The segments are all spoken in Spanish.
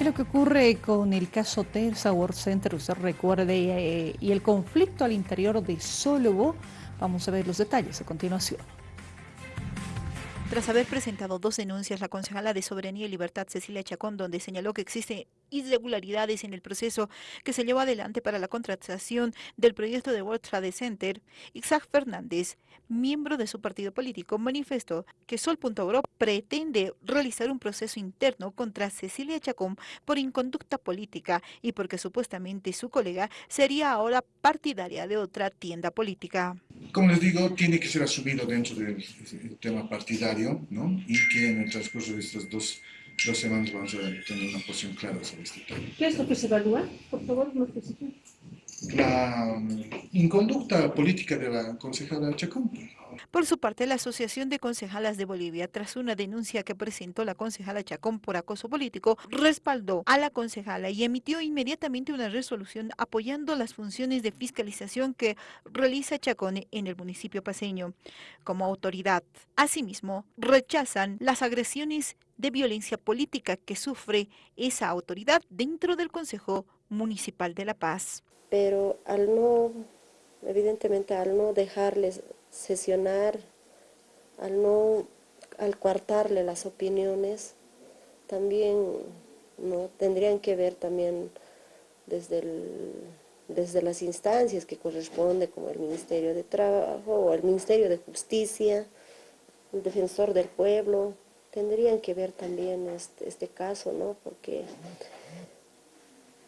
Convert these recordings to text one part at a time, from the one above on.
¿Qué es lo que ocurre con el caso Terza World Center? Usted recuerde, eh, y el conflicto al interior de Sólogo. Vamos a ver los detalles a continuación. Tras haber presentado dos denuncias, la concejala de Soberanía y Libertad, Cecilia Chacón, donde señaló que existen irregularidades en el proceso que se llevó adelante para la contratación del proyecto de World Trade Center, Isaac Fernández, miembro de su partido político, manifestó que Sol.gro pretende realizar un proceso interno contra Cecilia Chacón por inconducta política y porque supuestamente su colega sería ahora partidaria de otra tienda política. Como les digo, tiene que ser asumido dentro del tema partidario, ¿no? Y que en el transcurso de estas dos, dos semanas vamos a tener una posición clara sobre este tema. ¿Qué es lo que se evalúa? Por favor, no especifique. La um, inconducta política de la concejala Chacón. Por su parte, la Asociación de Concejalas de Bolivia, tras una denuncia que presentó la concejala Chacón por acoso político, respaldó a la concejala y emitió inmediatamente una resolución apoyando las funciones de fiscalización que realiza Chacón en el municipio paseño como autoridad. Asimismo, rechazan las agresiones de violencia política que sufre esa autoridad dentro del Consejo Municipal de La Paz. Pero al no, evidentemente al no dejarles sesionar, al no, al coartarle las opiniones, también no tendrían que ver también desde, desde las instancias que corresponde, como el Ministerio de Trabajo o el Ministerio de Justicia, el Defensor del Pueblo, tendrían que ver también este, este caso, ¿no? Porque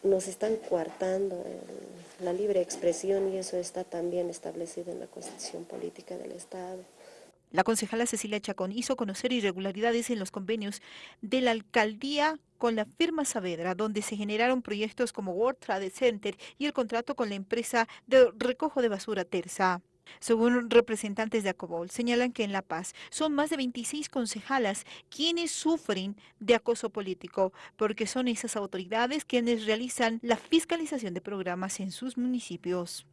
nos están coartando la libre expresión y eso está también establecido en la Constitución Política del Estado. La concejala Cecilia Chacón hizo conocer irregularidades en los convenios de la alcaldía con la firma Saavedra, donde se generaron proyectos como World Trade Center y el contrato con la empresa de recojo de basura Terza. Según representantes de Acobol, señalan que en La Paz son más de 26 concejalas quienes sufren de acoso político, porque son esas autoridades quienes realizan la fiscalización de programas en sus municipios.